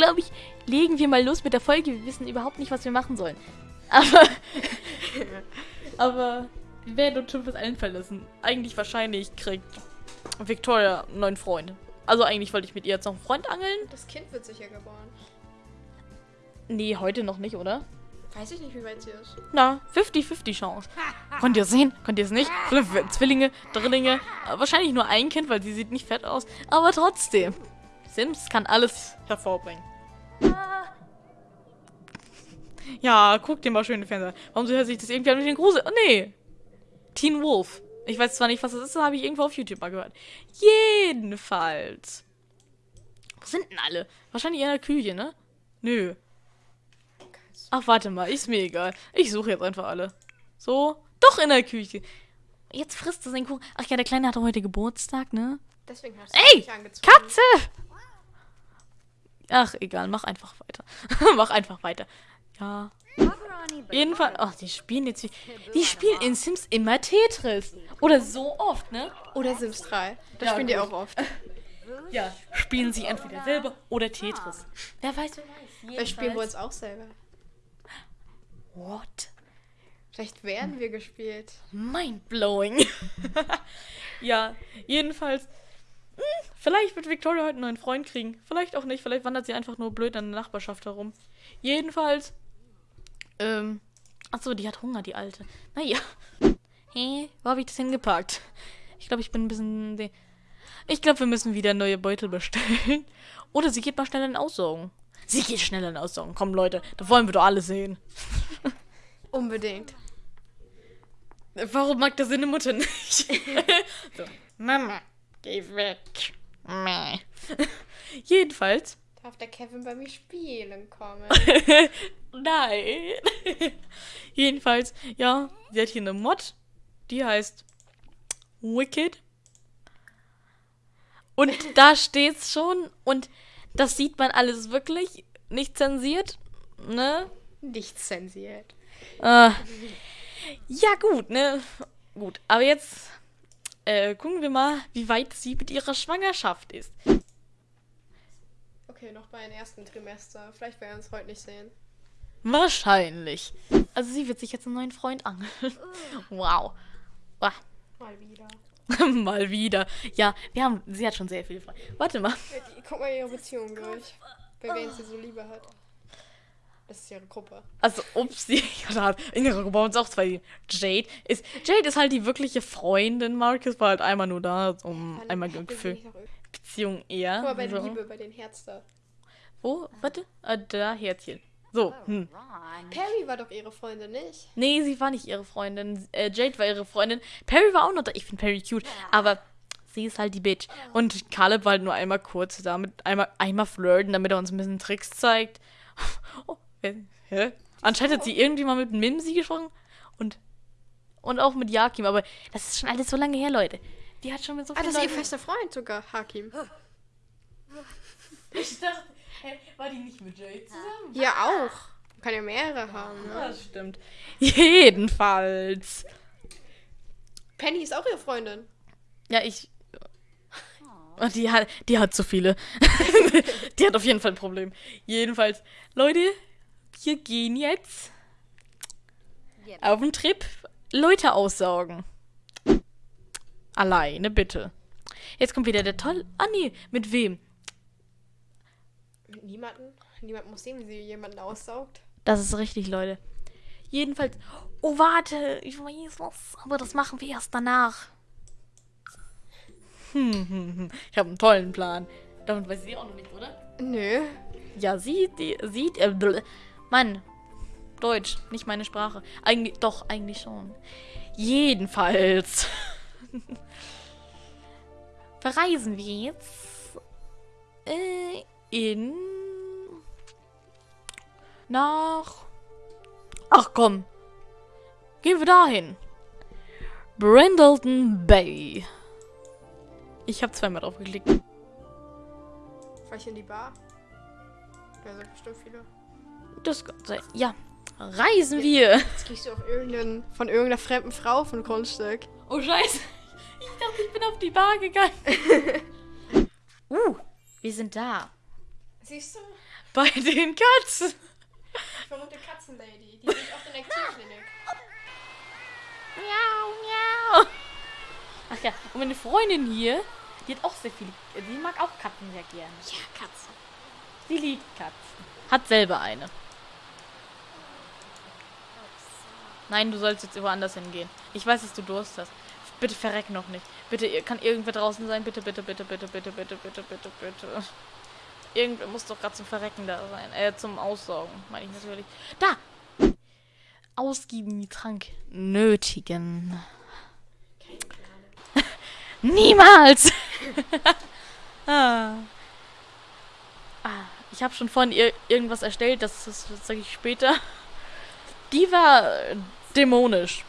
glaube ich, legen wir mal los mit der Folge. Wir wissen überhaupt nicht, was wir machen sollen. Aber, aber wir werden uns schon was einfallen lassen. Eigentlich wahrscheinlich kriegt Victoria einen neuen Freund. Also eigentlich wollte ich mit ihr jetzt noch einen Freund angeln. Das Kind wird sicher geboren. Nee, heute noch nicht, oder? Weiß ich nicht, wie weit sie ist. Na, 50-50 Chance. Könnt ihr sehen? Könnt ihr es nicht? Zwillinge, Drillinge. Äh, Wahrscheinlich nur ein Kind, weil sie sieht nicht fett aus. Aber trotzdem. Sims kann alles hervorbringen. Ja, guck dir mal schön den Fernseher. Warum hört sich das irgendwie an mit den Grusel? Oh, nee. Teen Wolf. Ich weiß zwar nicht, was das ist, das habe ich irgendwo auf YouTube mal gehört. Jedenfalls. Wo sind denn alle? Wahrscheinlich in der Küche, ne? Nö. Ach, warte mal, ist mir egal. Ich suche jetzt einfach alle. So, doch in der Küche. Jetzt frisst es den Kuchen. Ach ja, der Kleine hatte heute Geburtstag, ne? Deswegen hast du Ey, mich angezogen. Katze! Ach, egal, mach einfach weiter. mach einfach weiter. Ja. Jedenfalls, ach, die spielen jetzt, wie- die spielen in Sims immer Tetris. Oder so oft, ne? Oder Sims 3. Das Ja, spielen die auch oft. Ja. Spielen sie entweder selber oder Tetris. Wer weiß, wer weiß. Wir spielen wir uns auch selber. What? Vielleicht werden wir gespielt. Mindblowing. ja, jedenfalls. Vielleicht wird Victoria heute einen neuen Freund kriegen. Vielleicht auch nicht. Vielleicht wandert sie einfach nur blöd in der Nachbarschaft herum. Jedenfalls. Ähm. Achso, die hat Hunger, die Alte. Naja. Hä? Wo habe ich das hingepackt? Ich glaube, ich bin ein bisschen. Ich glaube, wir müssen wieder neue Beutel bestellen. Oder sie geht mal schnell in Aussaugen. Sie geht schnell in Aussaugen. Komm, Leute, da wollen wir doch alle sehen. Unbedingt. Warum mag das seine Mutter nicht? so, Mama, geh weg. Meh. Jedenfalls. Darf der Kevin bei mir spielen kommen? Nein. Jedenfalls, ja, sie hat hier eine Mod. Die heißt Wicked. Und da steht's schon. Und das sieht man alles wirklich nicht zensiert. Ne? Nicht zensiert. Äh, ja, gut, ne? Gut, aber jetzt äh, gucken wir mal, wie weit sie mit ihrer Schwangerschaft ist. Okay, noch bei dem ersten Trimester. Vielleicht werden wir uns heute nicht sehen. Wahrscheinlich. Also sie wird sich jetzt einen neuen Freund angeln. Wow. Ah, Mal wieder. mal wieder. Ja, wir haben, sie hat schon sehr viele Freunde. Warte mal. Guck mal ihre Beziehung durch. Bei wem sie so Liebe hat. Das ist ihre Gruppe. Also, upsie. Ja, in ihrer Gruppe haben uns auch zwei. Jade ist, Jade ist halt die wirkliche Freundin. Marcus war halt einmal nur da, um Wann einmal sie Gefühl. Beziehung eher. Guck mal bei so. Liebe, bei den Herz da. Wo? Warte. Ah, da, Herzchen. So, hm. Perry war doch ihre Freundin, nicht? Nee, sie war nicht ihre Freundin. Äh, Jade war ihre Freundin. Perry war auch noch da. Ich finde Perry cute. Aber sie ist halt die Bitch. Und Caleb war halt nur einmal kurz da. Mit einmal, einmal flirten, damit er uns ein bisschen Tricks zeigt. Hä? Anscheinend hat sie irgendwie mal mit Mimsi gesprochen. Und, und auch mit Jakim. Aber das ist schon alles so lange her, Leute. Die hat schon mit so Ah, vielen das ist ihr fester Freund sogar, Hakim. Ich dachte, hä, war die nicht mit Jade zusammen? Ja, auch. Kann ja mehrere haben, ne? Das stimmt. Jedenfalls. Penny ist auch ihre Freundin. Ja, ich. Oh, Die hat, die hat zu viele. die hat auf jeden Fall ein Problem. Jedenfalls, Leute, wir gehen jetzt auf den Trip Leute aussaugen. Alleine, bitte. Jetzt kommt wieder der toll. Ah, nee, mit wem? Mit niemanden. Niemand muss sehen, wie sie jemanden aussaugt. Das ist richtig, Leute. Jedenfalls. Oh, warte, ich weiß was. Aber das machen wir erst danach. Hm, hm, hm. Ich habe einen tollen Plan. Davon weiß sie auch noch nicht, oder? Nö. Ja, sie, die, sieht, äh, Mann, Deutsch, nicht meine Sprache. Eigentlich, doch, eigentlich schon. Jedenfalls. Verreisen wir jetzt äh, in nach Ach komm. Gehen wir dahin. Brindleton Bay. Ich habe zweimal drauf geklickt. Vielleicht in die Bar. Da sind bestimmt viele. Das. Ja. Reisen wir. Jetzt kriegst du auf irgendeinen, von irgendeiner fremden Frau von Grundstück. Oh Scheiße. Ich dachte, ich bin auf die Bar gegangen. uh, wir sind da. Siehst du? Bei den Katzen. Verrückte Katzenlady. Die liegt in der Tierklinik. Miau, miau. Ach ja, und meine Freundin hier, die hat auch sehr viele. Die mag auch Katzen sehr gerne. Ja, Katzen. Sie liebt Katzen. Hat selber eine. Nein, du sollst jetzt woanders hingehen. Ich weiß, dass du Durst hast. Bitte verreck noch nicht. Bitte, ihr- kann irgendwer draußen sein? Bitte, bitte, bitte, bitte, bitte, bitte, bitte, bitte, bitte. Irgendwer muss doch gerade zum Verrecken da sein. Äh, zum Aussaugen, meine ich natürlich. Da! Ausgiebig Trank nötigen. Niemals! ah. Ah, ich habe schon vorhin ir irgendwas erstellt, das, das, sage ich später. Die war dämonisch.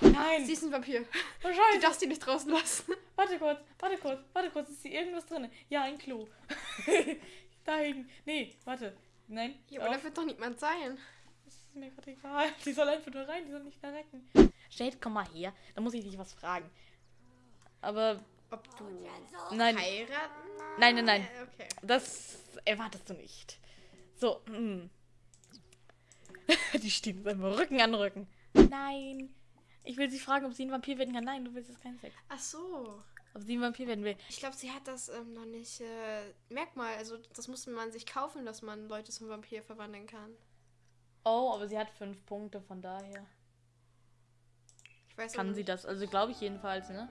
Nein, Sie ist ein Vampir. Du wahrscheinlich. darfst die nicht draußen lassen. Warte kurz, warte kurz, warte kurz. Ist hier irgendwas drin? Ja, ein Klo. da hinten. Nee, warte. Nein. Ja, aber auf. da wird doch niemand sein. Das ist mir gerade egal. Die soll einfach nur rein, die soll nicht verrecken. Jade, komm mal her. Da muss ich dich was fragen. Aber Ob du nein, heiraten? nein, nein, nein. Äh, Okay. Das erwartest du nicht. So, hm. Die stehen jetzt einfach Rücken an Rücken. Nein. Ich will sie fragen, ob sie ein Vampir werden kann. Nein, du willst jetzt keinen Sex. Ach so. Ob sie ein Vampir werden will. Ich glaube, sie hat das ähm, noch nicht äh, Merkmal. Also das musste man sich kaufen, dass man Leute zum Vampir verwandeln kann. Oh, aber sie hat fünf Punkte, von daher. Ich weiß Kann sie das? Also glaube ich jedenfalls, ne?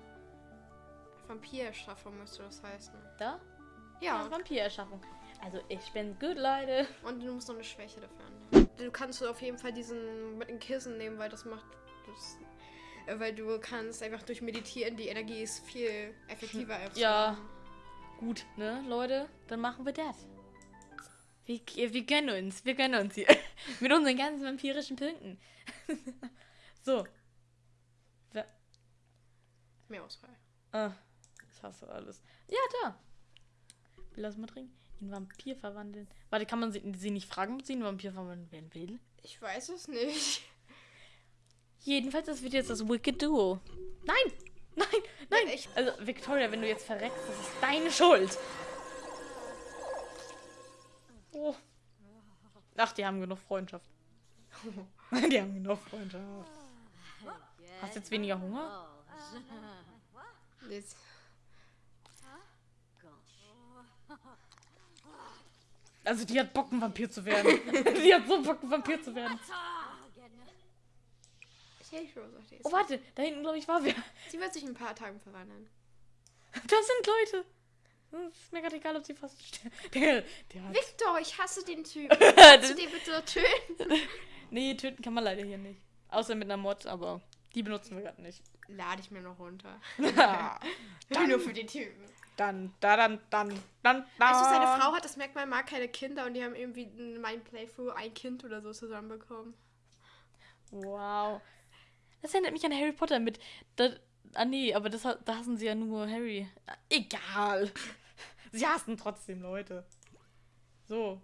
Vampirerschaffung müsste das heißen. Da? Ja. Vampirerschaffung. Also ich bin gut, Leute. Und du musst noch eine Schwäche dafür annehmen. Du kannst auf jeden Fall diesen mit den Kissen nehmen, weil das macht das, äh, weil du kannst einfach durch Meditieren die Energie ist viel effektiver als Ja. Gut, ne, Leute? Dann machen wir das. Wir, wir gönnen uns, wir gönnen uns hier. Mit unseren ganzen vampirischen Punkten. so. Wer, mehr Auswahl. ah, ich hasse alles. Ja, da. Lass mal trinken. In Vampir verwandeln. Warte, kann man sie, sie nicht fragen, ob sie in Vampir verwandeln werden will? Ich weiß es nicht. Jedenfalls, das wird jetzt das Wicked Duo. Nein! Nein! Nein! echt? Also, Victoria, wenn du jetzt verreckst, das ist deine Schuld. Oh. Ach, die haben genug Freundschaft. die haben genug Freundschaft. Hast du jetzt weniger Hunger? Jetzt. Also, die hat Bock, ein Vampir zu werden. die hat so Bock, ein Vampir zu werden. Oh, warte, da hinten, glaube ich, war wer. Sie wird sich in ein paar Tagen verwandeln. Das sind Leute. Es ist mir gerade egal, ob sie fast sterben. Der, der hat. Victor, ich hasse den Typen. Kannst du den bitte töten? Nee, töten kann man leider hier nicht. Außer mit einer Mod, aber die benutzen wir gerade nicht. Lade ich mir noch runter. dann, Nur für den Typen. Dann, da, dann, dann, dann, dann. Weißt du, seine Frau hat das Merkmal, mag keine Kinder und die haben irgendwie in meinem Playthrough ein Kind oder so zusammenbekommen. Wow. Das erinnert mich an Harry Potter mit. Da, ah, nee, aber das, da hassen sie ja nur Harry. Egal. Sie hassen trotzdem Leute. So.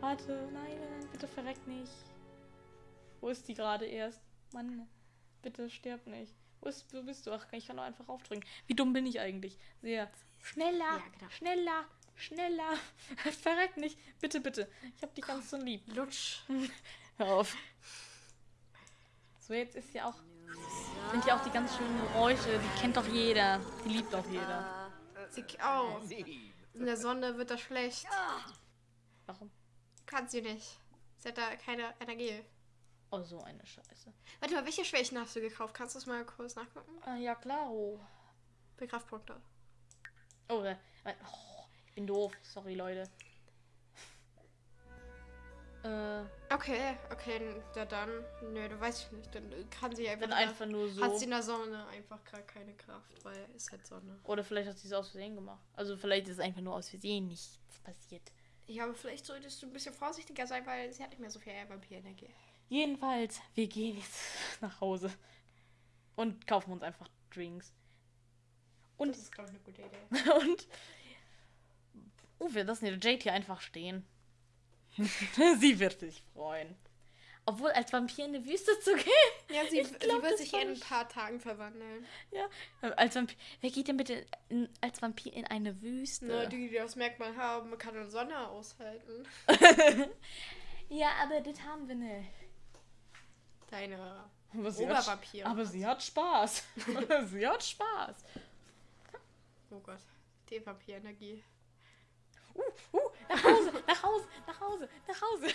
Warte, nein, nein, bitte verreck nicht. Wo ist die gerade erst? Mann, bitte sterb nicht. Wo, ist, wo bist du? Ach, ich kann doch einfach aufdrücken. Wie dumm bin ich eigentlich? Sehr. Schneller, Ja, genau. schneller, schneller. Verreck nicht. Bitte, bitte. Ich hab dich ganz so lieb. Lutsch. Hör auf. So, jetzt ist ja auch. Sind ja auch die ganz schönen Geräusche. Die kennt doch jeder. Die liebt doch jeder. Sie, oh, in der Sonne wird das schlecht. Warum? Kann sie nicht. Sie hat da keine Energie. Oh, so eine Scheiße. Warte mal, welche Schwächen hast du gekauft? Kannst du das mal kurz nachgucken? Ah, ja, klar. Oh, Bei Kraftpunkte. oh, äh, äh, oh ich bin doof. Sorry, Leute. Äh, Okay, okay, ja dann. Nö, du weißt ich nicht. Dann kann sie einfach. dann einfach nur so. Hat sie in der Sonne einfach gerade keine Kraft, weil es halt Sonne. Oder vielleicht hat sie es aus Versehen gemacht. Also, vielleicht ist es einfach nur aus Versehen nichts passiert. Ja, aber vielleicht solltest du ein bisschen vorsichtiger sein, weil sie hat nicht mehr so viel Vampirenergie. Jedenfalls, wir gehen jetzt nach Hause. Und kaufen uns einfach Drinks. Und Das ist, glaube ich, eine gute Idee. Und. Oh, wir lassen den Jade hier einfach stehen. Sie wird sich freuen. Obwohl, als Vampir in die Wüste zu gehen. Ja, sie, Ich sie glaub, wird sich in ein paar Tagen verwandeln. Ja. Als Vampir. Wer geht denn bitte in, als Vampir in eine Wüste? Ne, die, die das Merkmal haben, kann eine Sonne aushalten. ja, aber das haben wir nicht. Deine Aber sie, hat, aber sie hat Spaß. sie hat Spaß. Oh Gott, die Vampirenergie. Uh, uh, nach Hause, nach Hause, nach Hause, nach Hause.